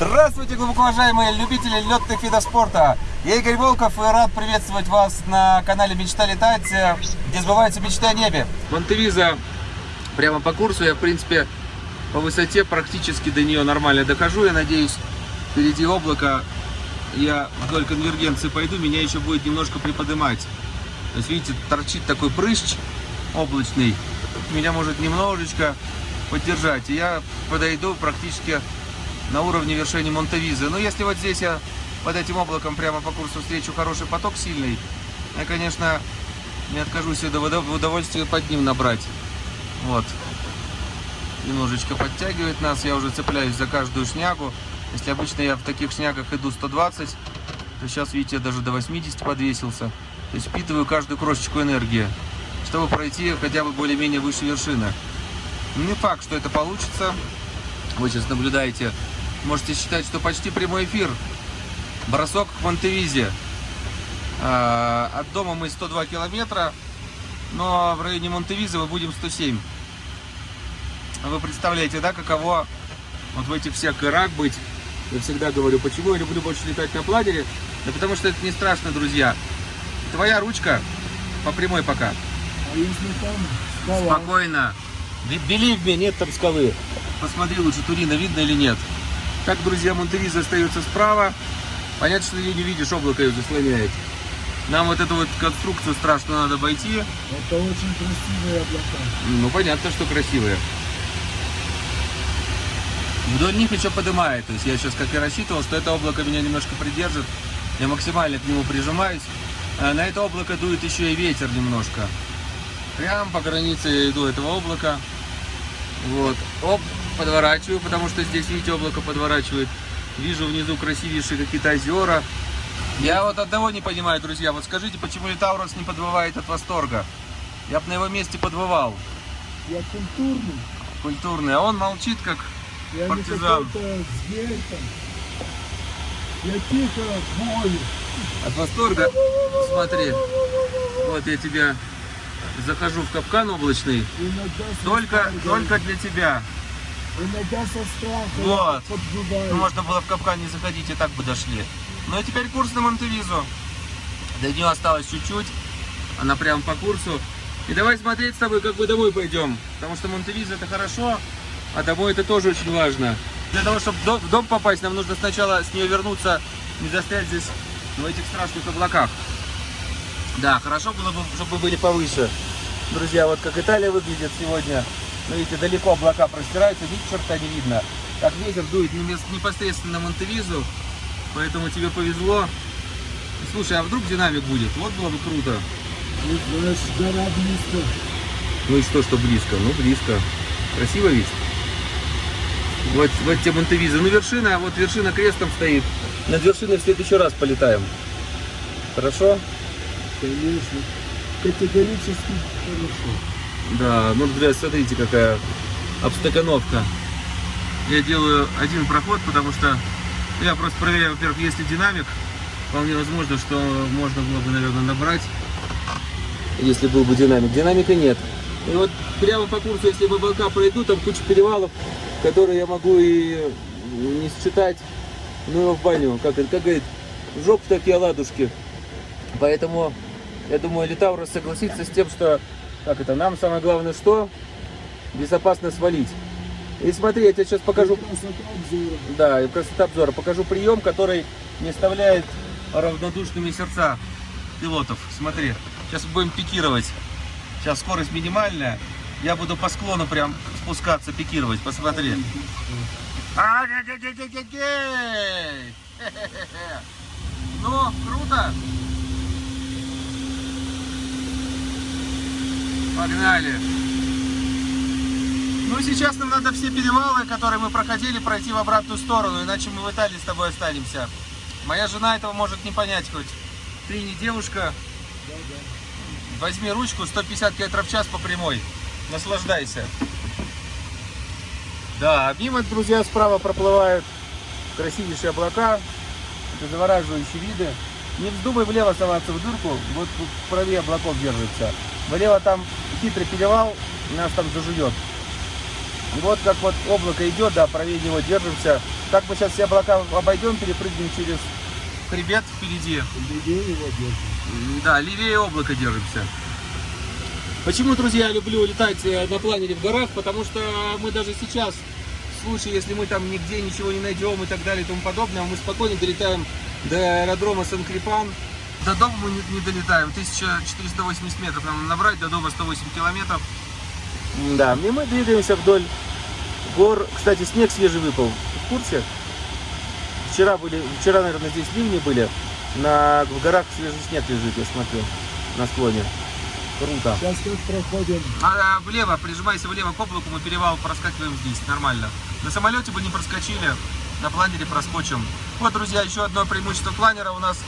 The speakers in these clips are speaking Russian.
Здравствуйте, глубоко уважаемые любители летных видов спорта. Я Игорь Волков и рад приветствовать вас на канале Мечта летать, где сбываются мечты о небе. Монтевиза прямо по курсу. Я, в принципе, по высоте практически до нее нормально дохожу. Я надеюсь, впереди облако. Я вдоль конвергенции пойду, меня еще будет немножко приподнимать. То есть, видите, торчит такой прыщ облачный. Меня может немножечко поддержать. И я подойду практически на уровне вершины Монтевизы. Но если вот здесь я под этим облаком прямо по курсу встречу хороший поток сильный, я, конечно, не откажусь в удовольствие под ним набрать. Вот. Немножечко подтягивает нас, я уже цепляюсь за каждую шнягу. Если обычно я в таких шнягах иду 120, то сейчас, видите, я даже до 80 подвесился. То есть впитываю каждую крошечку энергии, чтобы пройти хотя бы более-менее выше вершины. Не факт, что это получится. Вы сейчас наблюдаете можете считать, что почти прямой эфир. Бросок к Монтевизе. А, от дома мы 102 километра, но в районе Монтевиза мы будем 107. Вы представляете, да, каково вот в этих всех горах быть. Я всегда говорю, почему я люблю больше летать на планере. Да потому что это не страшно, друзья. Твоя ручка по прямой пока. А если там скала? Спокойно. Believe me, нет там скалы. Посмотри лучше, Турина видно или нет. Так, друзья, Монтевиза остается справа. Понятно, что ты не видишь, облако ее заслоняет. Нам вот эту вот конструкцию страшно надо обойти. Это очень красивые облака. Ну, понятно, что красивые. Вдоль них еще поднимает. То есть я сейчас как и рассчитывал, что это облако меня немножко придержит. Я максимально к нему прижимаюсь. А на это облако дует еще и ветер немножко. Прям по границе я иду этого облака. Вот. Оп, подворачиваю, потому что здесь, видите, облако подворачивает. Вижу внизу красивейшие какие-то озера. Я вот одного не понимаю, друзья. Вот скажите, почему Литаурос не подвывает от восторга? Я бы на его месте подвывал. Я культурный. Культурный. А он молчит, как Я партизан. не зверь. Я тихо бою. От восторга. Смотри. Вот я тебя захожу в капкан облачный. Только, только для тебя. Иногда со страхом Вот. Ну, можно было в капкан не заходить, и так бы дошли. Ну и теперь курс на Монтевизу. До нее осталось чуть-чуть. Она прям по курсу. И давай смотреть с тобой, как мы домой пойдем. Потому что Монтевиза это хорошо, а домой это тоже очень важно. Для того, чтобы в дом попасть, нам нужно сначала с нее вернуться, не застрять здесь в этих страшных облаках. Да, хорошо было бы, чтобы были повыше. Друзья, вот как Италия выглядит сегодня. Ну, видите, далеко облака простираются, ни черта не видно. Как ветер дует непосредственно Монтевизу, поэтому тебе повезло. Слушай, а вдруг динамик будет? Вот было бы круто. Ну, знаешь, гора близко. Ну и что, что близко? Ну, близко. Красиво ведь? Вот, вот тебе Монтевиза. Ну, вершина, вот вершина крестом стоит. Над вершиной в следующий раз полетаем. Хорошо? Конечно. Категорически хорошо. Да, ну, друзья, смотрите, какая обстакановка. Я делаю один проход, потому что я просто проверяю, во-первых, есть ли динамик. Вполне возможно, что можно было бы, наверное, набрать, если был бы динамик. Динамика нет. И вот прямо по курсу, если в облака пройду, там куча перевалов, которые я могу и не считать, ну его в баню, как, как говорит, в жопу такие оладушки. Поэтому, я думаю, Литаурос согласится с тем, что, как это, нам самое главное что? Безопасно свалить. И смотри, я тебе сейчас покажу, Красота обзора. да, и красота обзора, покажу прием, который не оставляет равнодушными сердца пилотов. Смотри, сейчас будем пикировать. Сейчас скорость минимальная. Я буду по склону прям спускаться, пикировать. Посмотри. А. Ну, круто. Погнали. Ну, сейчас нам надо все перевалы, которые мы проходили, пройти в обратную сторону, иначе мы в Италии с тобой останемся. Моя жена этого может не понять хоть. Ты не девушка. Возьми ручку, 150 км в час по прямой. Наслаждайся. Да, мимо, друзья, справа проплывают красивейшие облака. Это завораживающие виды. Не вздумай влево соваться в дырку, вот правее облаков держится. Влево там хитрый перевал, нас там зажует. И вот как вот облако идет, да, правее него держимся. Так мы сейчас все облака обойдем, перепрыгнем через хребет впереди. Людей его держит. М, Да, левее облака держимся. Почему, друзья, я люблю летать э, на планере в горах? Потому что мы даже сейчас, в случае, если мы там нигде ничего не найдем и так далее и тому подобное, мы спокойно долетаем до аэродрома Сан-Крипан. До дома мы не, не долетаем. 1480 метров нам набрать, до дома 108 километров. Да, и мы двигаемся вдоль гор. Кстати, снег свежий выпал. В курсе? Вчера были, вчера, наверное, здесь ливни были. На, в горах свежий снег лежит, я смотрю, на склоне. Круто. Сейчас как проходим. А, влево, прижимайся влево к облаку, мы перевал проскакиваем здесь, нормально. На самолете бы не проскочили, на планере проскочим. Вот, друзья, еще одно преимущество планера у нас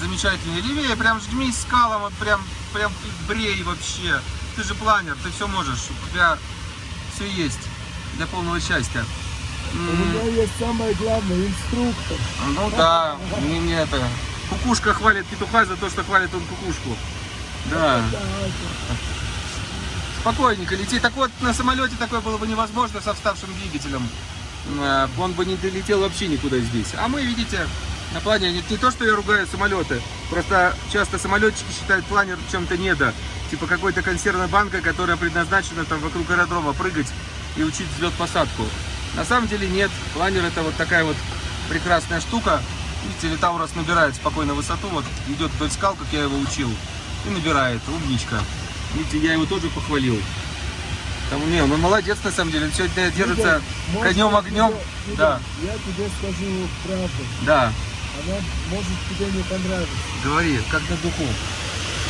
замечательный. Левее, прям жмись скалам, вот прям, прям брей вообще. Ты же планер, ты все можешь, у тебя все есть для полного счастья. У меня есть самое главное, инструктор. Ну да, не, не это. Кукушка хвалит петуха за то, что хвалит он кукушку. Да. Да, Спокойненько лети. Так вот, на самолете такое было бы невозможно со вставшим двигателем. Э, Он бы не долетел вообще никуда здесь. А мы, видите, на плане не, не то, что я ругаю самолеты, просто часто самолетчики считают планер чем-то недо. Типа какой-то консервной банкой, которая предназначена там вокруг аэродрома прыгать и учить взлет-посадку. На самом деле нет. Планер это вот такая вот прекрасная штука. Видите, Литаурос набирает спокойно высоту, вот идет вдоль скал, как я его учил, и набирает, умничка. Видите, я его тоже похвалил. Там, не, он молодец на самом деле, он сегодня держится Можно конем я огнем. тебе- Да, Я тебе скажу правду. да, Она может тебе не понравиться. говори, как на духу.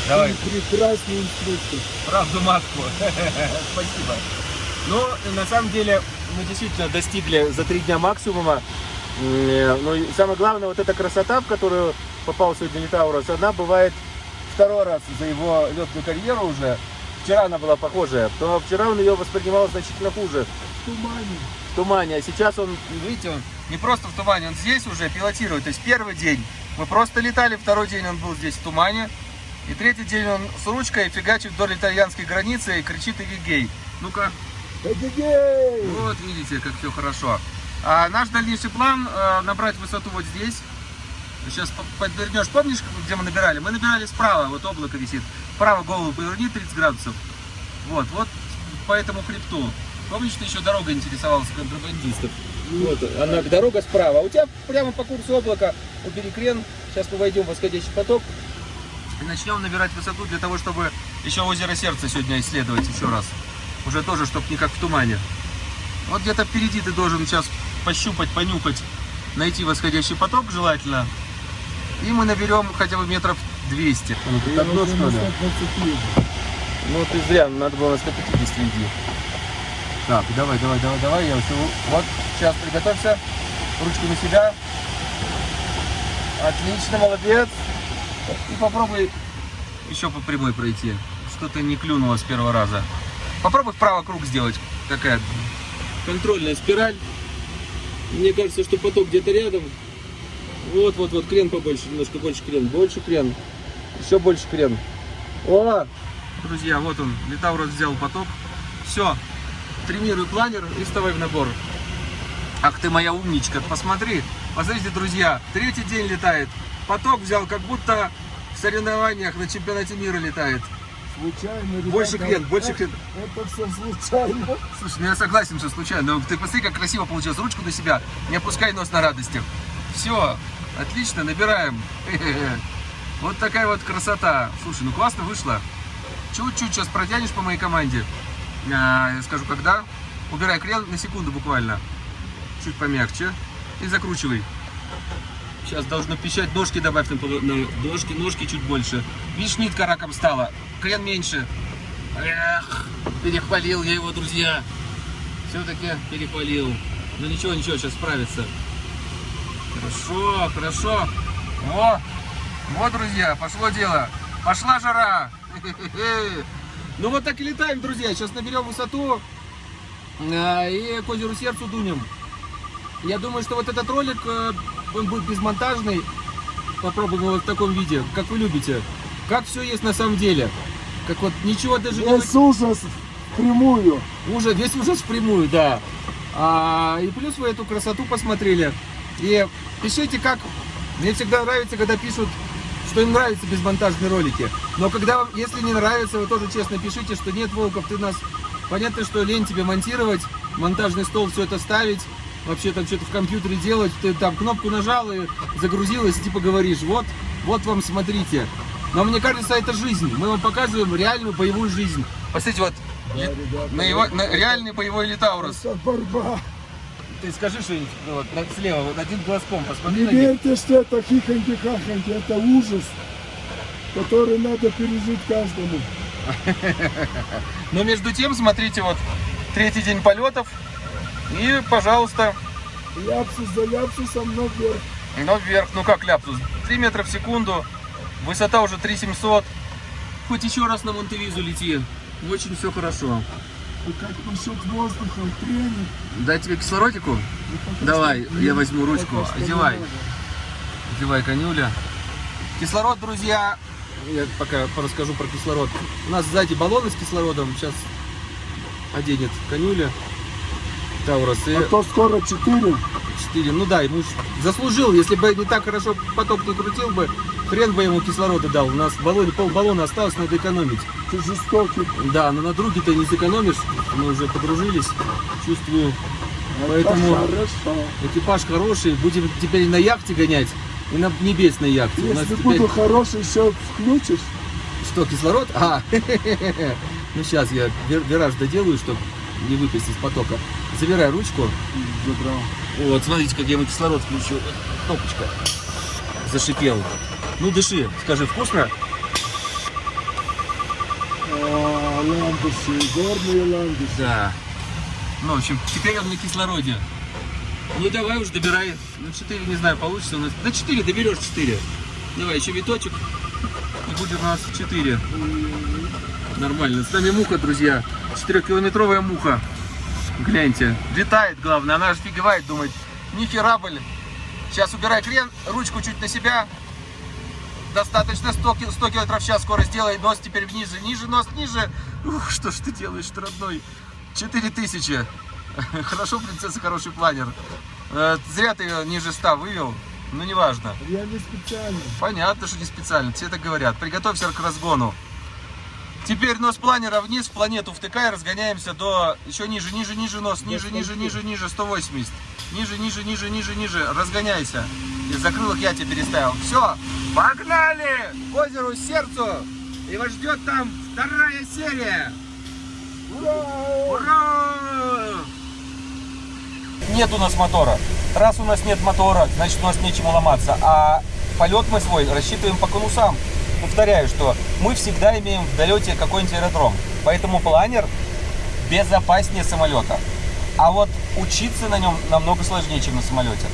Давай, прекрасный инструктор. правду матку. Спасибо. Но на самом деле мы действительно достигли за три дня максимума. Ну и самое главное, вот эта красота, в которую попал сегодня Литаурос, она бывает второй раз за его летную карьеру уже. Вчера она была похожая, то вчера он ее воспринимал значительно хуже. В тумане. в тумане, а сейчас он, видите, он не просто в тумане, он здесь уже пилотирует. То есть первый день мы просто летали, второй день он был здесь в тумане, и третий день он с ручкой фигачит вдоль итальянской границы и кричит «Эгегей». Ну-ка, Эгегей! вот видите, как все хорошо. А наш дальнейший план э, набрать высоту вот здесь. Сейчас по- подвернешь, помнишь, где мы набирали? Мы набирали справа, вот облако висит. Вправо голову поверни 30 градусов. Вот, вот по этому хребту. Помнишь, ты еще дорога интересовался контрабандистов? Вот, она дорога справа. А у тебя прямо по курсу облака у перекрен. Сейчас мы войдем в восходящий поток и начнем набирать высоту для того, чтобы еще озеро Сердца сегодня исследовать еще раз. Уже тоже, чтобы не как в тумане. Вот где-то впереди ты должен сейчас пощупать, понюхать, найти восходящий поток желательно. И мы наберем хотя бы метров 200. Ну, Я уже на 120 вижу. Ну ты зря, надо было на 150 иди. Так, давай, давай, давай, давай, я все. Вот, сейчас приготовься. Ручку на себя. Отлично, молодец. И попробуй еще по прямой пройти. Что-то не клюнуло с первого раза. Попробуй вправо круг сделать. Такая контрольная спираль. Мне кажется, что поток где-то рядом. Вот, вот, вот, крен побольше, немножко больше крен, больше крен, еще больше крен. О, друзья, вот он, Литаурос взял поток. Все, тренируй планер и вставай в набор. Ах ты моя умничка, посмотри, посмотрите, друзья, третий день летает. Поток взял, как будто в соревнованиях на чемпионате мира летает. Случайно, ребята. Больше крен, больше Это- крен. Это все случайно. Слушай, ну я согласен, что случайно. Но ты посмотри, как красиво получилось. Ручку на себя. Не опускай нос на радостях. Все, отлично, набираем. Вот такая вот красота. Слушай, ну классно вышло. Чуть-чуть сейчас протянешь по моей команде. А, Я скажу, когда. Убирай крен на секунду буквально. Чуть помягче. И закручивай. Сейчас должно пищать. Ножки добавь на, на ножки, ножки чуть больше. Видишь, нитка раком стала. Крен меньше. Эх, перехвалил я его, друзья. Все-таки перехвалил. Ну ничего, ничего, сейчас справится. Хорошо, хорошо. О, вот, друзья, пошло дело. Пошла жара. Хе-хе-хе. Ну вот так и летаем, друзья. Сейчас наберем высоту а, и к озеру Сердцу дунем. Я думаю, что вот этот ролик, э, он будет безмонтажный. Попробуем его в таком виде, как вы любите. Как все есть на самом деле. Как вот ничего даже не... Без ужасов. впрямую. Ужас, весь ужас впрямую, да. А, и плюс вы эту красоту посмотрели. И пишите, как... Мне всегда нравится, когда пишут, что им нравятся безмонтажные ролики. Но когда вам, если не нравится, вы тоже честно пишите, что нет, Волков, ты нас... Понятно, что лень тебе монтировать, монтажный стол, все это ставить, вообще там что-то в компьютере делать, ты там кнопку нажал и загрузилось, и типа говоришь, вот, вот вам смотрите. Но мне кажется, это жизнь. Мы вам показываем реальную боевую жизнь. Посмотрите, вот Да, ребята, на его, на реальный боевой литаурус. это борьба. Ты скажи что-нибудь ну, вот, слева, вот один глазком посмотри Не верьте, что это хихоньки-хахоньки, это ужас, который надо пережить каждому. Но между тем, смотрите, вот третий день полетов. И, пожалуйста, Ляпсус за ляпсусом, но вверх. но вверх, ну как ляпсус, 3 метра в секунду, высота уже 3700. Хоть еще раз на Монтевизу лети, очень все хорошо. Как насчет воздуха, тренер. Дай тебе кислородику? Давай, я возьму ручку, одевай. Одевай конюля. Кислород, друзья, я пока расскажу про кислород. У нас сзади баллоны с кислородом, сейчас оденет конюля. Таурус и А то скоро 4. 4. Ну да, ему заслужил, если бы не так хорошо поток не крутил бы, хрен бы ему кислорода дал. У нас в баллоне, пол баллона осталось, надо экономить. Ты жестокий. Да, но на друге ты не сэкономишь, мы уже подружились, чувствую. Поэтому- Это хорошо. Экипаж хороший, будем теперь на яхте гонять и на небесной яхте. У нас Если теперь... буду хороший, все включишь. Что, кислород? А, ну сейчас я вир- вираж доделаю, чтобы не выпасть из потока. Забирай ручку. Забрал. Вот, смотрите, как я ему кислород включил. Кнопочка. Зашипел. Ну, дыши. Скажи, вкусно? Ландыши, горные ландыши. Да. Ну, в общем, теперь он на кислороде. Ну, давай уж добирай. На 4, не знаю, получится у нас. На 4 доберешь 4. Давай, еще виточек. И будет у нас 4. Нормально. С нами муха, друзья. 4-километровая муха. Гляньте. Летает, главное. Она же фигевает, думает. Нихера, блин. Сейчас убирай крен, ручку чуть на себя. Достаточно 100, ки- 100 км в час скорость делай. Нос теперь ниже, ниже, нос ниже. Ух, что ж ты делаешь, ты родной? 4000. Хорошо, принцесса, хороший планер. Э, Зря ты ее ниже 100 вывел. Ну, неважно. Я не специально. Понятно, что не специально, все так говорят. Приготовься к разгону. Теперь нос планера вниз, в планету втыкай, разгоняемся до... Еще ниже, ниже, ниже нос, ниже, ниже, ниже, ниже, 180. Ниже, ниже, ниже, ниже, ниже, разгоняйся. И закрылок я тебе переставил. Все, погнали! К озеру, сердцу! И вас ждет там вторая серия! Ура! Нет у нас мотора. Раз у нас нет мотора, значит у нас нечему ломаться. А полет мы свой рассчитываем по конусам. Повторяю, что мы всегда имеем в долете какой-нибудь аэродром. Поэтому планер безопаснее самолета. А вот учиться на нем намного сложнее, чем на самолете.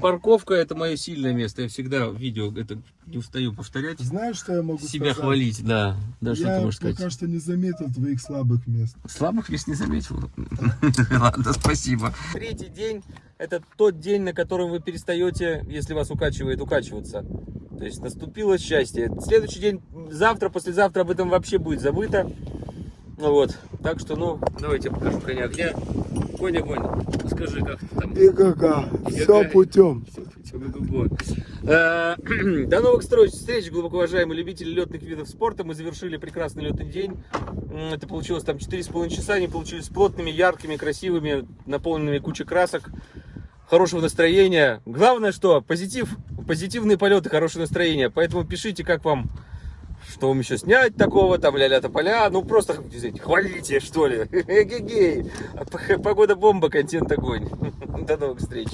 Парковка это мое сильное место. Я всегда в видео это не устаю повторять. Знаешь, что я могу Себя сказать? хвалить, да. Да, что я ты можешь сказать? пока что не заметил твоих слабых мест. Слабых мест не заметил. Ладно, спасибо. Третий день – это тот день, на котором вы перестаете, если вас укачивает, укачиваться. То есть наступило счастье. Следующий день, завтра, послезавтра об этом вообще будет забыто. Ну вот, так что, ну, давайте я покажу коня огня. Конь огонь, скажи, как ты там? И кака, все какая? путем. Э, До новых встреч, глубоко уважаемые любители летных видов спорта. Мы завершили прекрасный летный день. Это получилось там 4,5 часа. Они получились плотными, яркими, красивыми, наполненными кучей красок. Хорошего настроения. Главное, что позитив, позитивные полеты, хорошее настроение. Поэтому пишите, как вам, что вам еще снять такого, там ля-ля тополя. Ну, просто хвалите, что ли. Эгегей. Погода бомба, контент огонь. До новых встреч.